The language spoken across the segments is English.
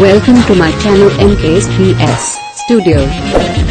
Welcome to my channel MKSPS Studio.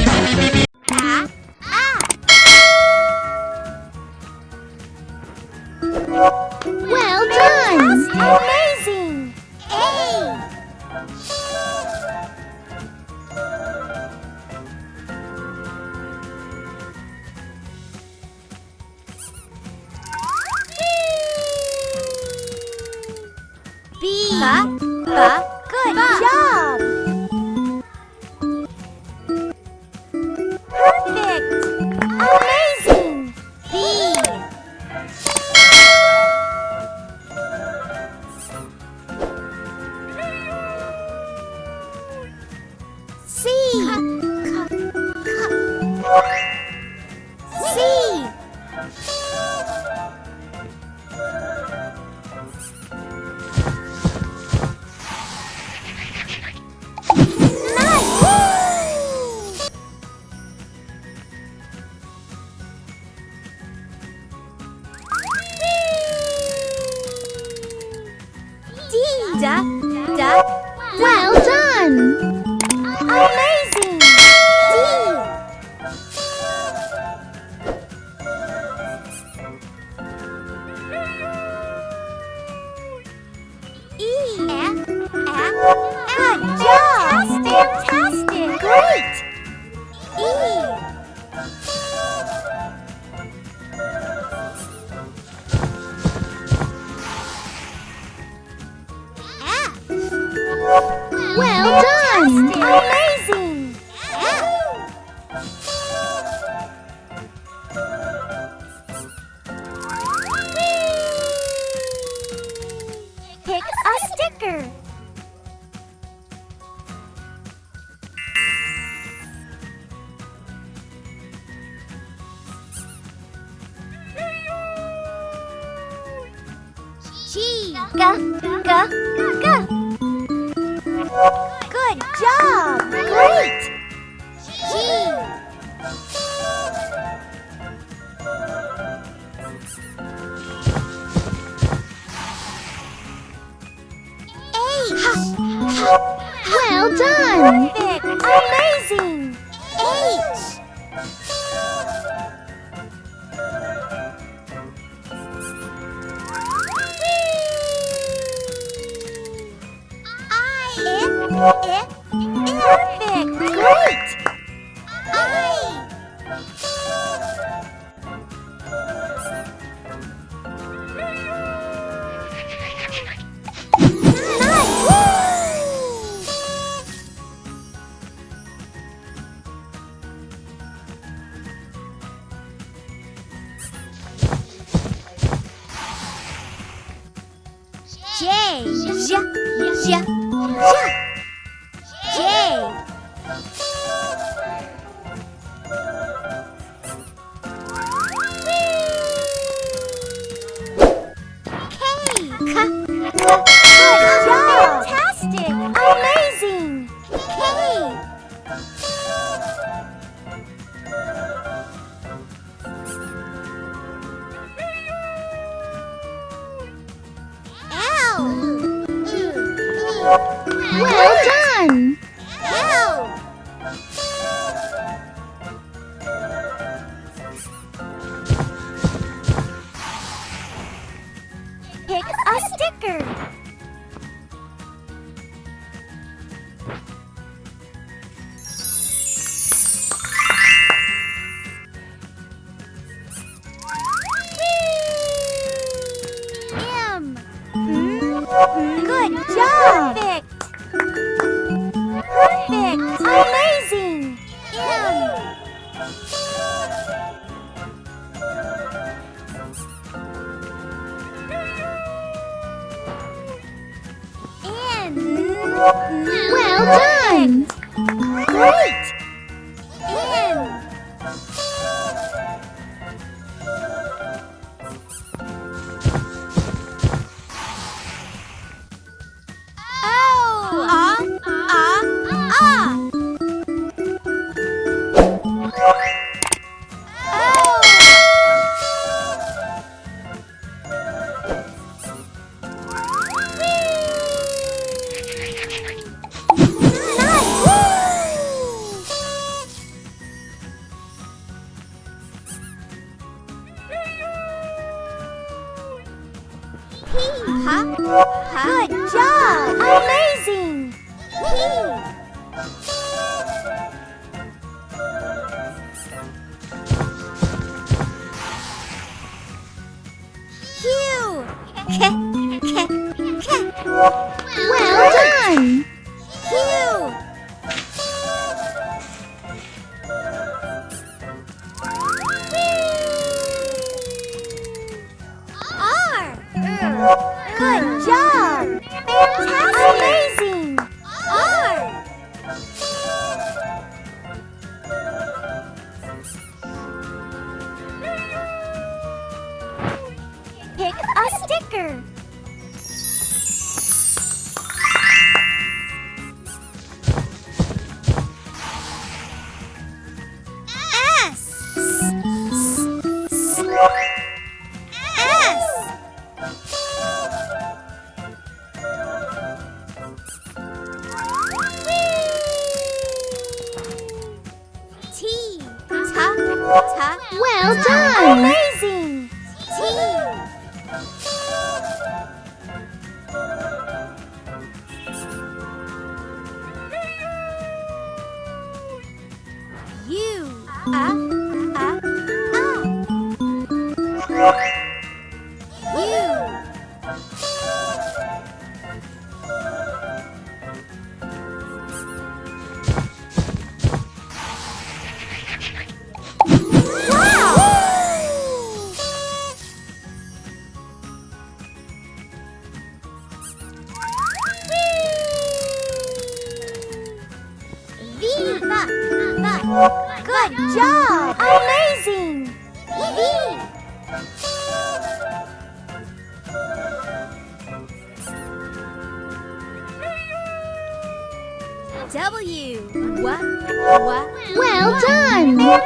quicker! G. G. G. Good job! Great! done! J J J J。Well done! Wow. Pick a sticker. Hmm? Hmm? Good job! Well done! Well done! Amazing! T. U. Uh, Good job! Amazing! W. What? What? Well done!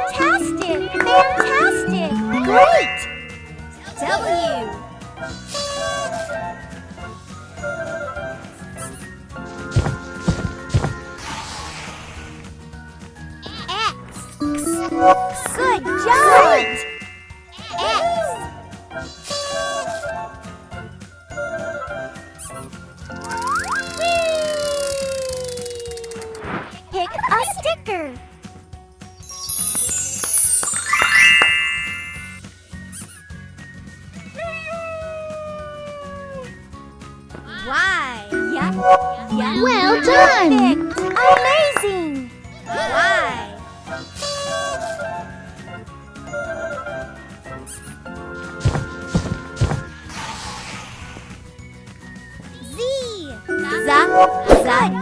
Job! X. Pick a sticker. Y. Yeah. Yeah. Well done. Z. Z. Good job.